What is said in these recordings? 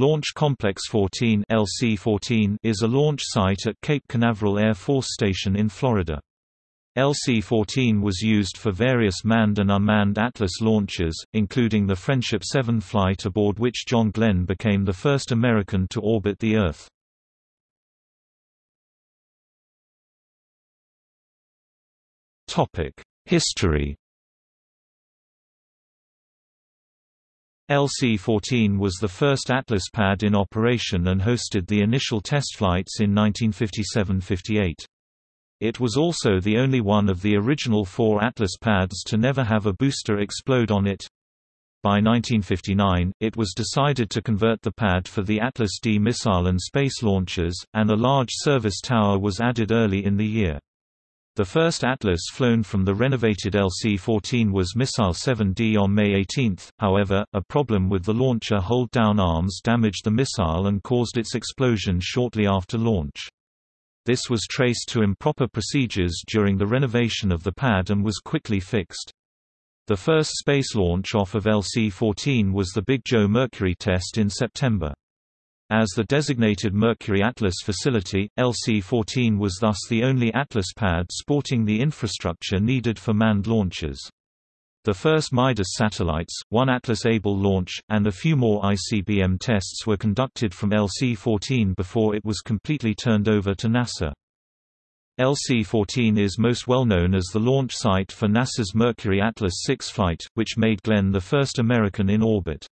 Launch Complex 14 LC-14 is a launch site at Cape Canaveral Air Force Station in Florida. LC-14 was used for various manned and unmanned Atlas launches, including the Friendship 7 flight aboard which John Glenn became the first American to orbit the Earth. History LC-14 was the first Atlas pad in operation and hosted the initial test flights in 1957–58. It was also the only one of the original four Atlas pads to never have a booster explode on it. By 1959, it was decided to convert the pad for the Atlas D missile and space launches, and a large service tower was added early in the year. The first Atlas flown from the renovated LC-14 was Missile 7D on May 18, however, a problem with the launcher hold-down arms damaged the missile and caused its explosion shortly after launch. This was traced to improper procedures during the renovation of the pad and was quickly fixed. The first space launch off of LC-14 was the Big Joe Mercury test in September. As the designated Mercury Atlas facility, LC-14 was thus the only Atlas pad sporting the infrastructure needed for manned launches. The first Midas satellites, one Atlas Able launch, and a few more ICBM tests were conducted from LC-14 before it was completely turned over to NASA. LC-14 is most well known as the launch site for NASA's Mercury Atlas 6 flight, which made Glenn the first American in orbit.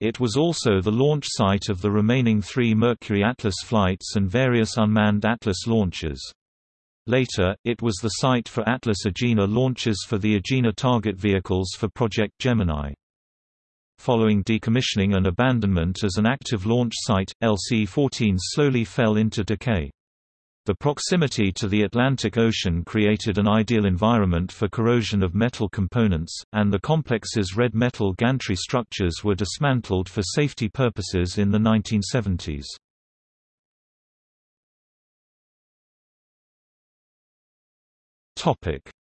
It was also the launch site of the remaining three Mercury Atlas flights and various unmanned Atlas launches. Later, it was the site for Atlas Agena launches for the Agena target vehicles for Project Gemini. Following decommissioning and abandonment as an active launch site, LC-14 slowly fell into decay. The proximity to the Atlantic Ocean created an ideal environment for corrosion of metal components, and the complex's red metal gantry structures were dismantled for safety purposes in the 1970s.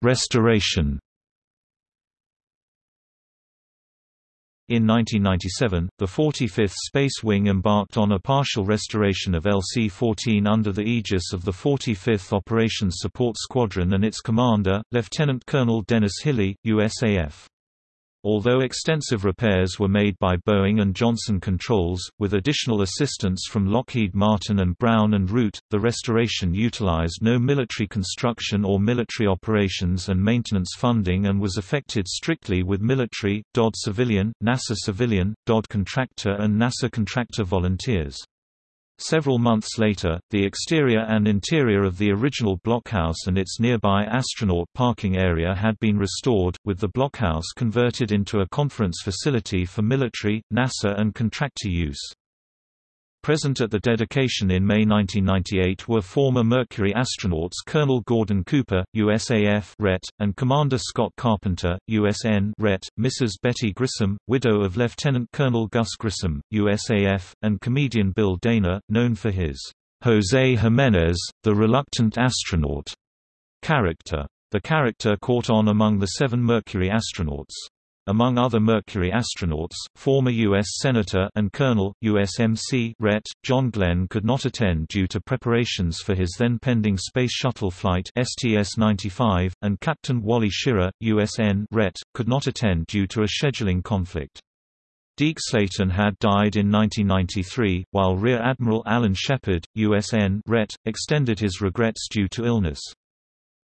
Restoration In 1997, the 45th Space Wing embarked on a partial restoration of LC-14 under the aegis of the 45th Operations Support Squadron and its commander, Lieutenant Colonel Dennis Hilly, USAF. Although extensive repairs were made by Boeing and Johnson Controls, with additional assistance from Lockheed Martin and Brown and Root, the restoration utilized no military construction or military operations and maintenance funding and was effected strictly with military, DoD civilian, NASA civilian, DoD contractor and NASA contractor volunteers. Several months later, the exterior and interior of the original blockhouse and its nearby astronaut parking area had been restored, with the blockhouse converted into a conference facility for military, NASA and contractor use. Present at the dedication in May 1998 were former Mercury astronauts Colonel Gordon Cooper, USAF RET, and Commander Scott Carpenter, USN RET, Mrs. Betty Grissom, widow of Lieutenant Colonel Gus Grissom, USAF, and comedian Bill Dana, known for his Jose Jimenez, the reluctant astronaut character. The character caught on among the seven Mercury astronauts. Among other Mercury astronauts, former U.S. Senator and Colonel, USMC RET, John Glenn could not attend due to preparations for his then-pending Space Shuttle flight STS-95, and Captain Wally Schirra, USN RET, could not attend due to a scheduling conflict. Deke Slayton had died in 1993, while Rear Admiral Alan Shepard, USN RET, extended his regrets due to illness.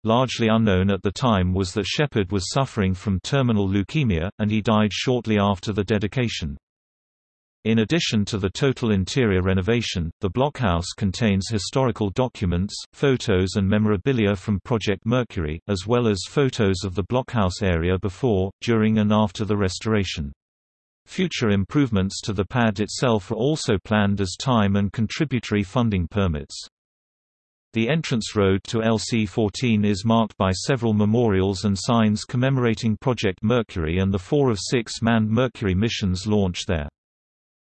Largely unknown at the time was that Shepard was suffering from terminal leukemia, and he died shortly after the dedication. In addition to the total interior renovation, the blockhouse contains historical documents, photos and memorabilia from Project Mercury, as well as photos of the blockhouse area before, during and after the restoration. Future improvements to the pad itself are also planned as time and contributory funding permits. The entrance road to LC-14 is marked by several memorials and signs commemorating Project Mercury and the four of six manned Mercury missions launched there.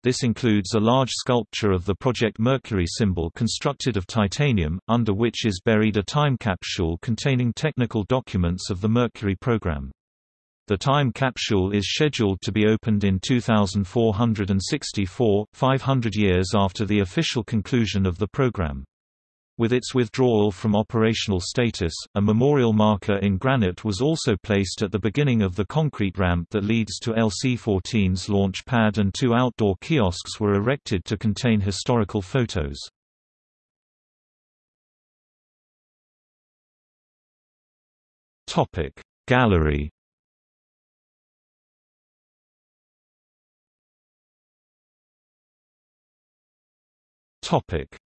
This includes a large sculpture of the Project Mercury symbol constructed of titanium, under which is buried a time capsule containing technical documents of the Mercury program. The time capsule is scheduled to be opened in 2464, 500 years after the official conclusion of the program. With its withdrawal from operational status, a memorial marker in granite was also placed at the beginning of the concrete ramp that leads to LC-14's launch pad and two outdoor kiosks were erected to contain historical photos. Gallery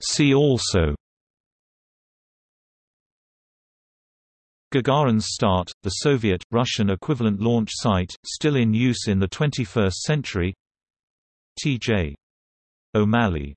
See also Gagarin's start, the Soviet-Russian equivalent launch site, still in use in the 21st century T.J. O'Malley